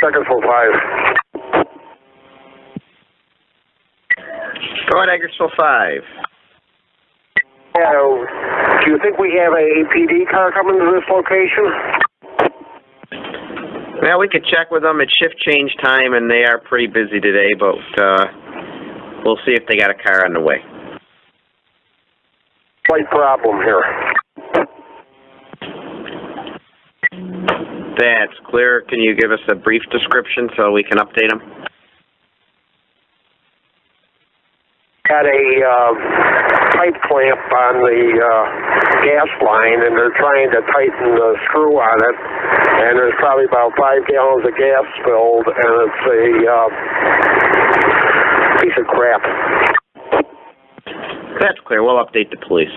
Bakersfield 5. Go ahead, Eggertsville 5. Yeah, do you think we have a APD car coming to this location? Well, we could check with them. It's shift change time, and they are pretty busy today, but uh, we'll see if they got a car on the way. Slight problem here. That's clear. Can you give us a brief description so we can update them? Got a uh, pipe clamp on the uh, gas line, and they're trying to tighten the screw on it. And there's probably about five gallons of gas spilled, and it's a uh, piece of crap. That's clear. We'll update the police.